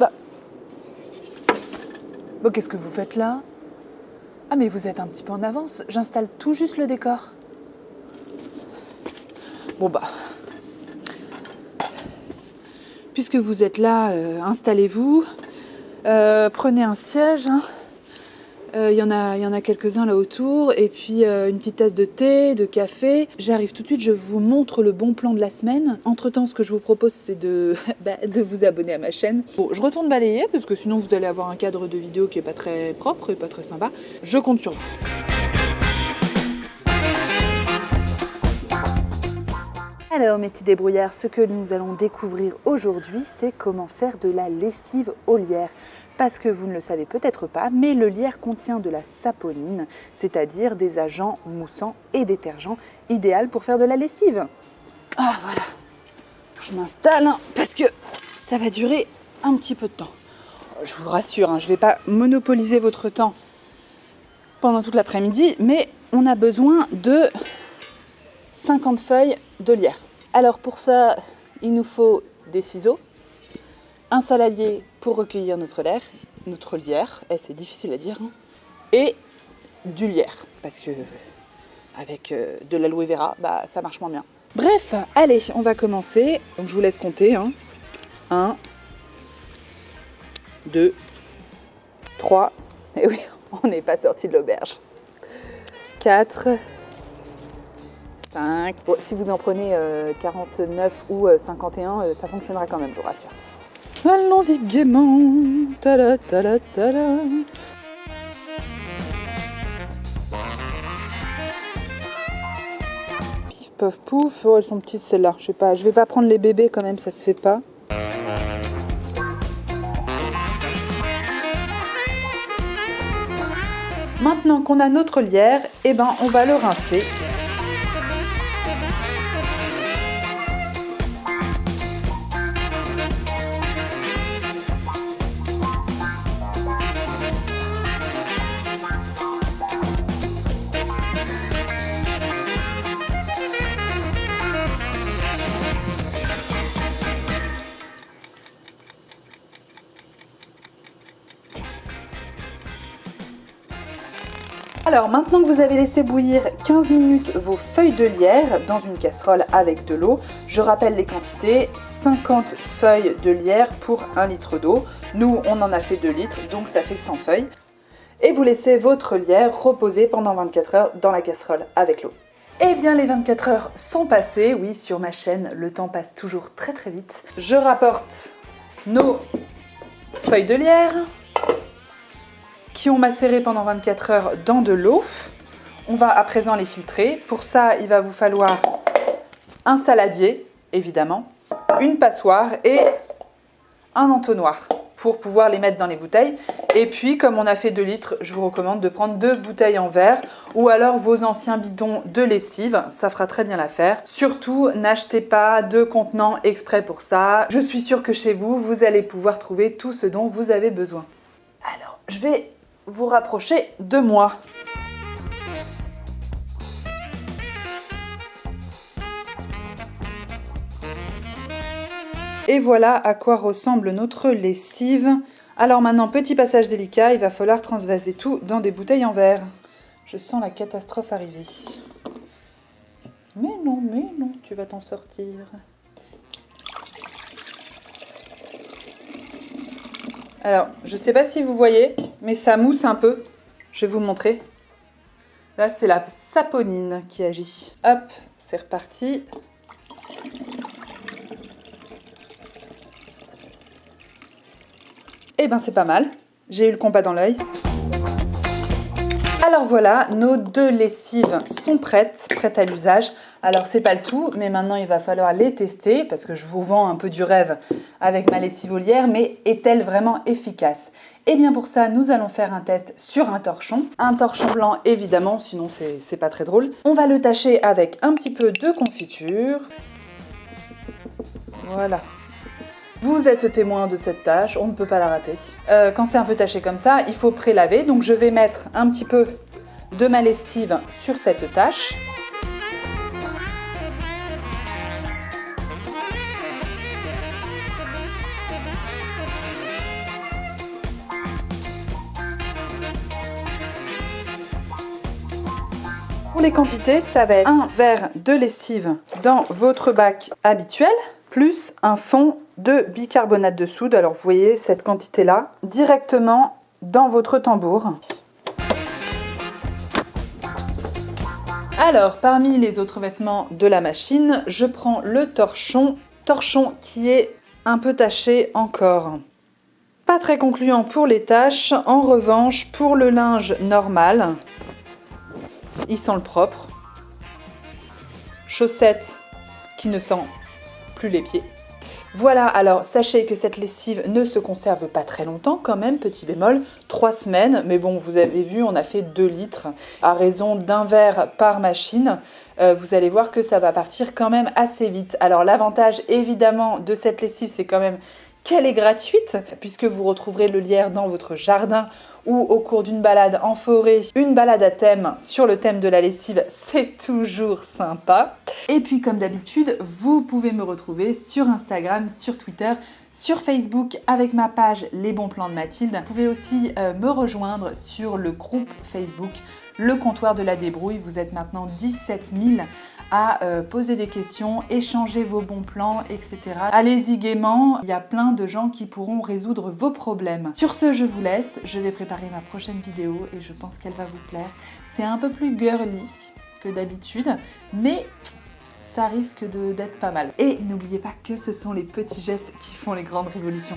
Bah. Bon, qu'est-ce que vous faites là Ah, mais vous êtes un petit peu en avance. J'installe tout juste le décor. Bon, bah. Puisque vous êtes là, euh, installez-vous. Euh, prenez un siège. hein. Euh, Il y en a, a quelques-uns là autour. Et puis euh, une petite tasse de thé, de café. J'arrive tout de suite, je vous montre le bon plan de la semaine. Entre-temps, ce que je vous propose, c'est de, bah, de vous abonner à ma chaîne. Bon, je retourne balayer parce que sinon vous allez avoir un cadre de vidéo qui est pas très propre et pas très sympa. Je compte sur vous. Alors mes petits débrouillards, ce que nous allons découvrir aujourd'hui, c'est comment faire de la lessive au lierre. Parce que vous ne le savez peut-être pas, mais le lierre contient de la saponine, c'est-à-dire des agents moussants et détergents, idéal pour faire de la lessive. Ah voilà, je m'installe hein, parce que ça va durer un petit peu de temps. Je vous rassure, hein, je ne vais pas monopoliser votre temps pendant toute l'après-midi, mais on a besoin de 50 feuilles de lierre. Alors pour ça, il nous faut des ciseaux, un saladier pour recueillir notre lierre, notre lierre, eh, c'est difficile à dire, hein, et du lierre, parce que avec euh, de l'aloe vera, bah, ça marche moins bien. Bref, allez, on va commencer. Donc je vous laisse compter. 1, 2, 3, et oui, on n'est pas sorti de l'auberge. 4, 5. Bon, si vous en prenez euh, 49 ou euh, 51, euh, ça fonctionnera quand même, je vous rassure. Allons-y gaiement. Tada, tada, tada. Pif, paf, pouf. Oh, elles sont petites celles-là. Je sais pas. Je vais pas prendre les bébés quand même, ça se fait pas. Maintenant qu'on a notre lierre, eh ben, on va le rincer. Alors maintenant que vous avez laissé bouillir 15 minutes vos feuilles de lierre dans une casserole avec de l'eau, je rappelle les quantités, 50 feuilles de lierre pour 1 litre d'eau. Nous on en a fait 2 litres donc ça fait 100 feuilles. Et vous laissez votre lierre reposer pendant 24 heures dans la casserole avec l'eau. Eh bien les 24 heures sont passées, oui sur ma chaîne le temps passe toujours très très vite. Je rapporte nos feuilles de lierre, qui ont macéré pendant 24 heures dans de l'eau. On va à présent les filtrer. Pour ça, il va vous falloir un saladier, évidemment, une passoire et un entonnoir pour pouvoir les mettre dans les bouteilles. Et puis, comme on a fait 2 litres, je vous recommande de prendre deux bouteilles en verre ou alors vos anciens bidons de lessive. Ça fera très bien l'affaire. Surtout, n'achetez pas de contenants exprès pour ça. Je suis sûre que chez vous, vous allez pouvoir trouver tout ce dont vous avez besoin. Alors, je vais vous rapprocher de moi. Et voilà à quoi ressemble notre lessive. Alors maintenant, petit passage délicat, il va falloir transvaser tout dans des bouteilles en verre. Je sens la catastrophe arriver. Mais non, mais non, tu vas t'en sortir. Alors, je ne sais pas si vous voyez, mais ça mousse un peu. Je vais vous montrer. Là, c'est la saponine qui agit. Hop, c'est reparti. Eh ben, c'est pas mal. J'ai eu le compas dans l'œil. Alors voilà, nos deux lessives sont prêtes, prêtes à l'usage. Alors c'est pas le tout, mais maintenant il va falloir les tester parce que je vous vends un peu du rêve avec ma lessive olière, mais est-elle vraiment efficace? Et bien pour ça, nous allons faire un test sur un torchon. Un torchon blanc évidemment, sinon c'est pas très drôle. On va le tâcher avec un petit peu de confiture. Voilà, vous êtes témoin de cette tâche, on ne peut pas la rater. Euh, quand c'est un peu taché comme ça, il faut prélaver. Donc je vais mettre un petit peu de ma lessive sur cette tâche. Pour les quantités, ça va être un verre de lessive dans votre bac habituel, plus un fond de bicarbonate de soude. Alors vous voyez cette quantité-là directement dans votre tambour. Alors, parmi les autres vêtements de la machine, je prends le torchon, torchon qui est un peu taché encore. Pas très concluant pour les taches, en revanche, pour le linge normal, il sent le propre. Chaussettes qui ne sent plus les pieds. Voilà, alors sachez que cette lessive ne se conserve pas très longtemps quand même, petit bémol, 3 semaines, mais bon, vous avez vu, on a fait 2 litres à raison d'un verre par machine. Euh, vous allez voir que ça va partir quand même assez vite. Alors l'avantage évidemment de cette lessive, c'est quand même qu'elle est gratuite, puisque vous retrouverez le lierre dans votre jardin ou au cours d'une balade en forêt, une balade à thème sur le thème de la lessive, c'est toujours sympa. Et puis comme d'habitude, vous pouvez me retrouver sur Instagram, sur Twitter, sur Facebook avec ma page Les bons plans de Mathilde. Vous pouvez aussi euh, me rejoindre sur le groupe Facebook Le comptoir de la débrouille. Vous êtes maintenant 17 000 à euh, poser des questions, échanger vos bons plans, etc. Allez-y gaiement, il y a plein de gens qui pourront résoudre vos problèmes. Sur ce, je vous laisse, je vais préparer ma prochaine vidéo et je pense qu'elle va vous plaire. C'est un peu plus girly que d'habitude, mais ça risque d'être pas mal. Et n'oubliez pas que ce sont les petits gestes qui font les grandes révolutions.